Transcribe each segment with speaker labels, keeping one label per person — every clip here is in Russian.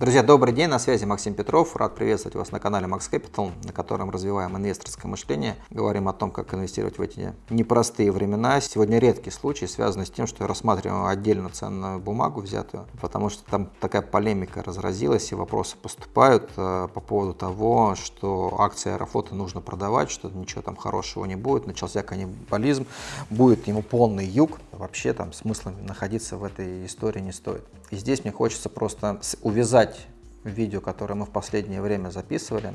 Speaker 1: Друзья, добрый день, на связи Максим Петров. Рад приветствовать вас на канале Max Capital, на котором развиваем инвесторское мышление. Говорим о том, как инвестировать в эти непростые времена. Сегодня редкий случай, связанный с тем, что я рассматриваю отдельно ценную бумагу взятую, потому что там такая полемика разразилась и вопросы поступают э, по поводу того, что акции Аэрофлота нужно продавать, что ничего там хорошего не будет, начался каннибализм, будет ему полный юг. Вообще там смысла находиться в этой истории не стоит. И здесь мне хочется просто увязать видео, которое мы в последнее время записывали,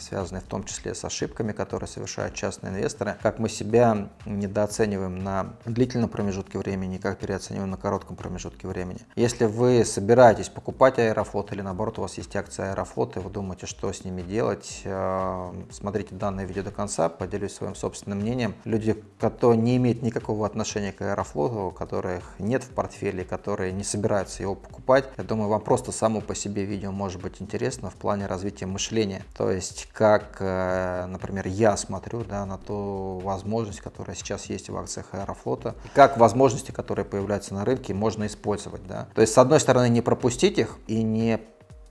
Speaker 1: связанные в том числе с ошибками, которые совершают частные инвесторы, как мы себя недооцениваем на длительном промежутке времени, как переоцениваем на коротком промежутке времени. Если вы собираетесь покупать Аэрофлот или наоборот у вас есть акции Аэрофлота и вы думаете, что с ними делать, а, смотрите данное видео до конца, поделюсь своим собственным мнением. Люди, которые не имеют никакого отношения к Аэрофлоту, которых нет в портфеле, которые не собираются его покупать, я думаю, вам просто само по себе видео может быть интересно в плане развития мышления. То есть есть как, э, например, я смотрю да, на ту возможность, которая сейчас есть в акциях Аэрофлота, как возможности, которые появляются на рынке, можно использовать. Да. То есть, с одной стороны, не пропустить их и не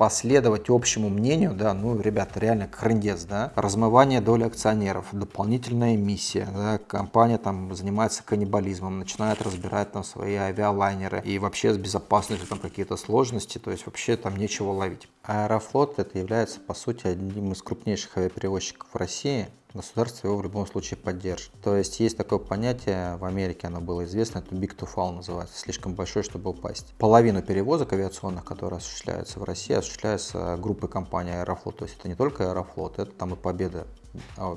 Speaker 1: последовать общему мнению, да, ну, ребята, реально хрендец, да, размывание доли акционеров, дополнительная эмиссия, да, компания там занимается каннибализмом, начинает разбирать там свои авиалайнеры и вообще с безопасностью там какие-то сложности, то есть вообще там нечего ловить. Аэрофлот это является по сути одним из крупнейших авиаперевозчиков в России, государство его в любом случае поддержит. То есть есть такое понятие, в Америке оно было известно, это big to fall называется, слишком большой, чтобы упасть. Половину перевозок авиационных, которые осуществляются в России, осуществляются группой компании Аэрофлот. То есть это не только Аэрофлот, это там и Победа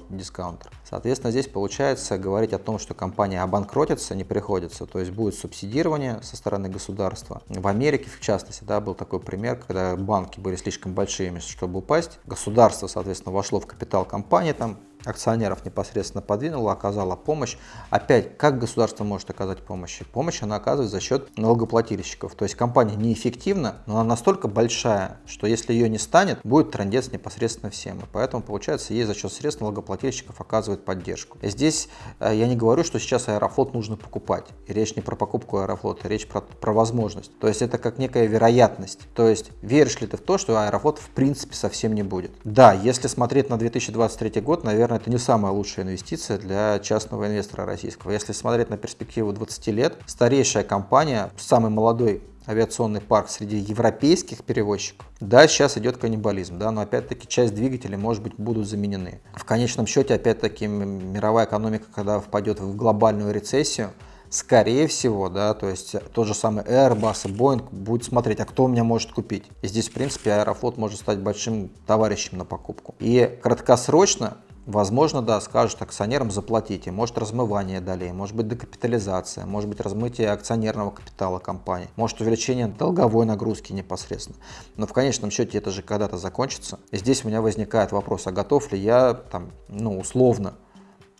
Speaker 1: дискаунтер. Соответственно, здесь получается говорить о том, что компания обанкротится, не приходится, то есть будет субсидирование со стороны государства. В Америке, в частности, да, был такой пример, когда банки были слишком большими, чтобы упасть. Государство, соответственно, вошло в капитал компании, там акционеров непосредственно подвинула, оказала помощь. Опять, как государство может оказать помощь? Помощь она оказывает за счет налогоплательщиков. То есть компания неэффективна, но она настолько большая, что если ее не станет, будет трендец непосредственно всем. И поэтому, получается, ей за счет средств налогоплательщиков оказывает поддержку. Здесь э, я не говорю, что сейчас Аэрофлот нужно покупать. И речь не про покупку Аэрофлота, речь про, про возможность. То есть это как некая вероятность. То есть веришь ли ты в то, что Аэрофлот в принципе совсем не будет? Да, если смотреть на 2023 год, наверное, наверное, это не самая лучшая инвестиция для частного инвестора российского. Если смотреть на перспективу 20 лет, старейшая компания, самый молодой авиационный парк среди европейских перевозчиков. Да, сейчас идет каннибализм, да, но опять-таки часть двигателей, может быть, будут заменены. В конечном счете, опять-таки, мировая экономика, когда впадет в глобальную рецессию, скорее всего, да, то есть тот же самый Airbus и Boeing будет смотреть, а кто у меня может купить. И здесь, в принципе, Аэрофлот может стать большим товарищем на покупку. И краткосрочно Возможно, да, скажут акционерам заплатите, может размывание долей, может быть декапитализация, может быть размытие акционерного капитала компании, может увеличение долговой нагрузки непосредственно. Но в конечном счете это же когда-то закончится. И здесь у меня возникает вопрос, а готов ли я, там, ну, условно,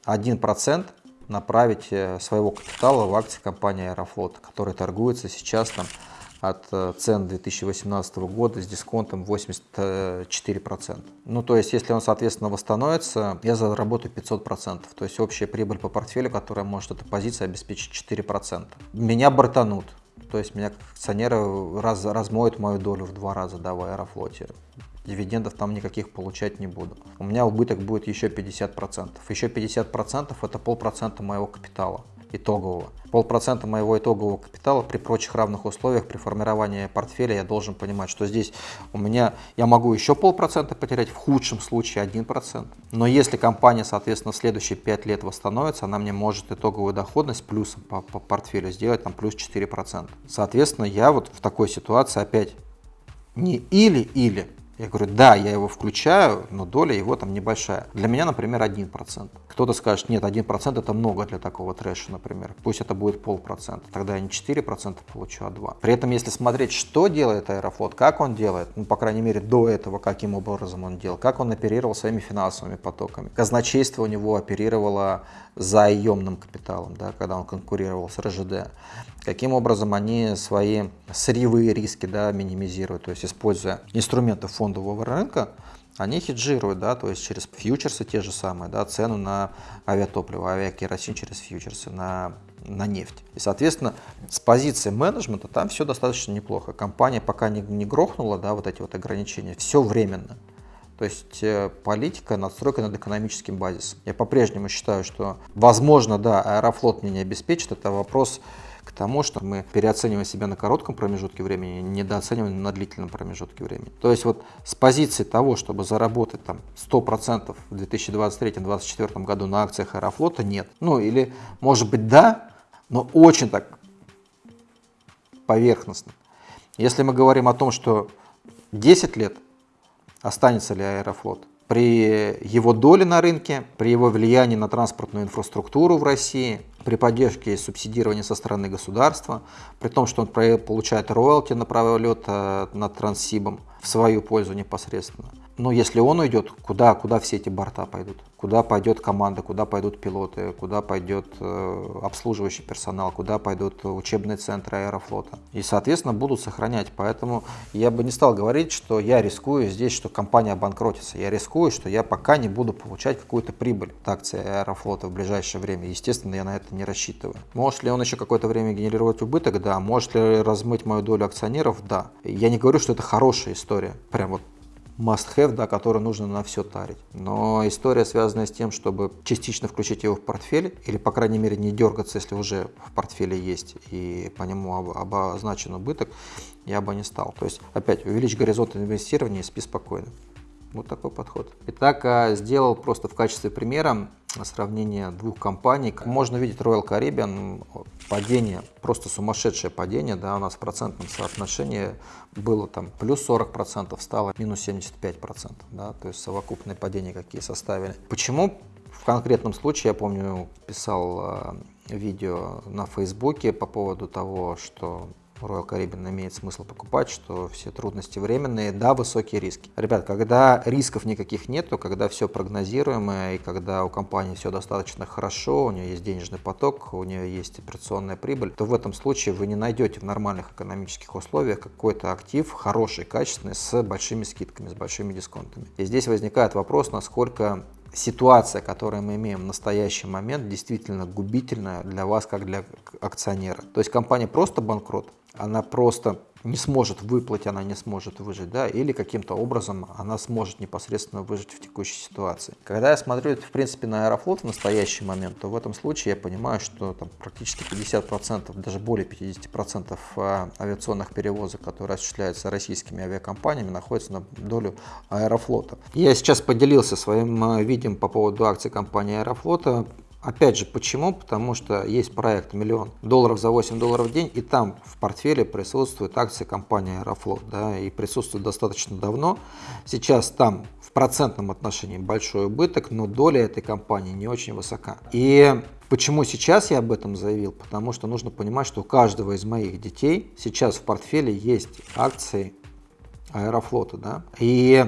Speaker 1: 1% направить э, своего капитала в акции компании Аэрофлот, которая торгуется сейчас там от э, цен 2018 года с дисконтом 84%. Ну, то есть, если он, соответственно, восстановится, я заработаю 500%. То есть, общая прибыль по портфелю, которая может эта позиция обеспечить 4%. Меня бортанут. То есть, меня акционеры раз, размоют мою долю в два раза да, в Аэрофлоте дивидендов там никаких получать не буду. У меня убыток будет еще 50%. Еще 50% это полпроцента моего капитала итогового. Полпроцента моего итогового капитала при прочих равных условиях при формировании портфеля я должен понимать, что здесь у меня я могу еще полпроцента потерять, в худшем случае 1%. Но если компания, соответственно, в следующие 5 лет восстановится, она мне может итоговую доходность плюсом по, по портфелю сделать там плюс 4%. Соответственно, я вот в такой ситуации опять не или-или, я говорю, да, я его включаю, но доля его там небольшая. Для меня, например, 1%. Кто-то скажет, нет, 1% это много для такого трэша, например. Пусть это будет полпроцента. Тогда я не 4% получу, а 2%. При этом, если смотреть, что делает Аэрофлот, как он делает, ну, по крайней мере, до этого, каким образом он делал, как он оперировал своими финансовыми потоками. Казначейство у него оперировало заемным капиталом, да, когда он конкурировал с РЖД. Каким образом они свои сырьевые риски да, минимизируют, то есть используя инструменты фондового рынка, они хеджируют, да, то есть через фьючерсы те же самые, да, цену на авиатопливо, авиакеросин через фьючерсы, на, на нефть. И, соответственно, с позиции менеджмента там все достаточно неплохо. Компания пока не, не грохнула, да, вот эти вот ограничения, все временно. То есть э, политика, надстройка над экономическим базисом. Я по-прежнему считаю, что, возможно, да, Аэрофлот мне не обеспечит, это вопрос к тому, что мы переоцениваем себя на коротком промежутке времени, недооцениваем на длительном промежутке времени. То есть вот с позиции того, чтобы заработать там 100% в 2023-2024 году на акциях Аэрофлота, нет. Ну или, может быть, да, но очень так поверхностно. Если мы говорим о том, что 10 лет останется ли Аэрофлот, при его доле на рынке, при его влиянии на транспортную инфраструктуру в России, при поддержке и субсидировании со стороны государства, при том, что он получает роялти на право лета над Транссибом в свою пользу непосредственно – но если он уйдет, куда, куда все эти борта пойдут? Куда пойдет команда, куда пойдут пилоты, куда пойдет э, обслуживающий персонал, куда пойдут учебные центры аэрофлота. И, соответственно, будут сохранять. Поэтому я бы не стал говорить, что я рискую здесь, что компания обанкротится. Я рискую, что я пока не буду получать какую-то прибыль от акции аэрофлота в ближайшее время. Естественно, я на это не рассчитываю. Может ли он еще какое-то время генерировать убыток? Да. Может ли размыть мою долю акционеров? Да. Я не говорю, что это хорошая история. Прям вот must-have, да, который нужно на все тарить. Но история, связанная с тем, чтобы частично включить его в портфель, или, по крайней мере, не дергаться, если уже в портфеле есть, и по нему обозначен убыток, я бы не стал. То есть, опять, увеличь горизонт инвестирования и спи спокойно. Вот такой подход. Итак, а, сделал просто в качестве примера сравнение двух компаний. Можно видеть Royal Caribbean, падение, просто сумасшедшее падение, да, у нас в процентном соотношении было там плюс 40%, стало минус 75%, да, то есть совокупные падения какие составили. Почему? В конкретном случае, я помню, писал а, видео на Фейсбуке по поводу того, что Royal Caribbean имеет смысл покупать, что все трудности временные, да, высокие риски. Ребят, когда рисков никаких нету, когда все прогнозируемое и когда у компании все достаточно хорошо, у нее есть денежный поток, у нее есть операционная прибыль, то в этом случае вы не найдете в нормальных экономических условиях какой-то актив хороший, качественный, с большими скидками, с большими дисконтами. И здесь возникает вопрос, насколько ситуация, которую мы имеем в настоящий момент, действительно губительная для вас, как для акционера. То есть компания просто банкрот, она просто не сможет выплатить, она не сможет выжить, да, или каким-то образом она сможет непосредственно выжить в текущей ситуации. Когда я смотрю, в принципе, на Аэрофлот в настоящий момент, то в этом случае я понимаю, что там практически 50%, даже более 50% а, авиационных перевозок, которые осуществляются российскими авиакомпаниями, находятся на долю Аэрофлота. Я сейчас поделился своим а, видео по поводу акций компании Аэрофлота. Опять же, почему? Потому что есть проект миллион долларов за 8 долларов в день, и там в портфеле присутствует акции компании Аэрофлот, да, и присутствует достаточно давно. Сейчас там в процентном отношении большой убыток, но доля этой компании не очень высока. И Почему сейчас я об этом заявил? Потому что нужно понимать, что у каждого из моих детей сейчас в портфеле есть акции Аэрофлота. Да? И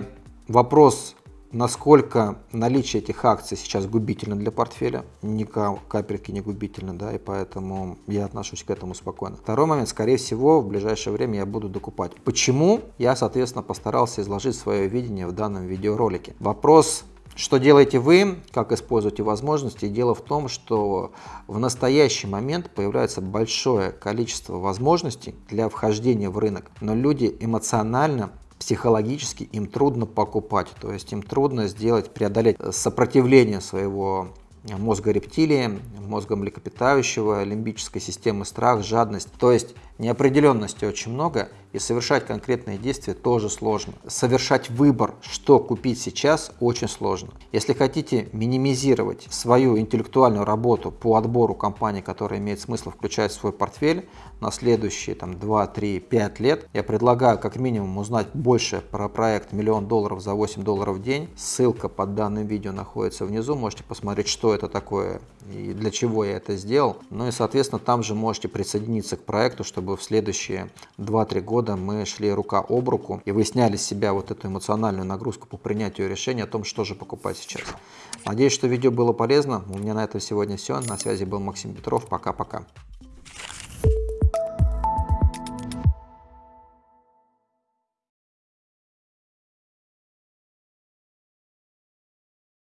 Speaker 1: вопрос насколько наличие этих акций сейчас губительно для портфеля, ни капельки не губительно, да, и поэтому я отношусь к этому спокойно. Второй момент, скорее всего, в ближайшее время я буду докупать. Почему? Я, соответственно, постарался изложить свое видение в данном видеоролике. Вопрос что делаете вы, как используете возможности? Дело в том, что в настоящий момент появляется большое количество возможностей для вхождения в рынок, но люди эмоционально психологически им трудно покупать, то есть им трудно сделать, преодолеть сопротивление своего мозга рептилии, мозга млекопитающего, лимбической системы страх, жадность. То есть неопределенности очень много, и совершать конкретные действия тоже сложно. Совершать выбор, что купить сейчас, очень сложно. Если хотите минимизировать свою интеллектуальную работу по отбору компаний, которые имеет смысл включать в свой портфель на следующие там, 2, 3, 5 лет, я предлагаю как минимум узнать больше про проект «Миллион долларов за 8 долларов в день». Ссылка под данным видео находится внизу, можете посмотреть, что это такое и для чего я это сделал. Ну и, соответственно, там же можете присоединиться к проекту, чтобы в следующие 2-3 года мы шли рука об руку и вы сняли с себя вот эту эмоциональную нагрузку по принятию решения о том, что же покупать сейчас. Надеюсь, что видео было полезно. У меня на этом сегодня все. На связи был Максим Петров. Пока-пока.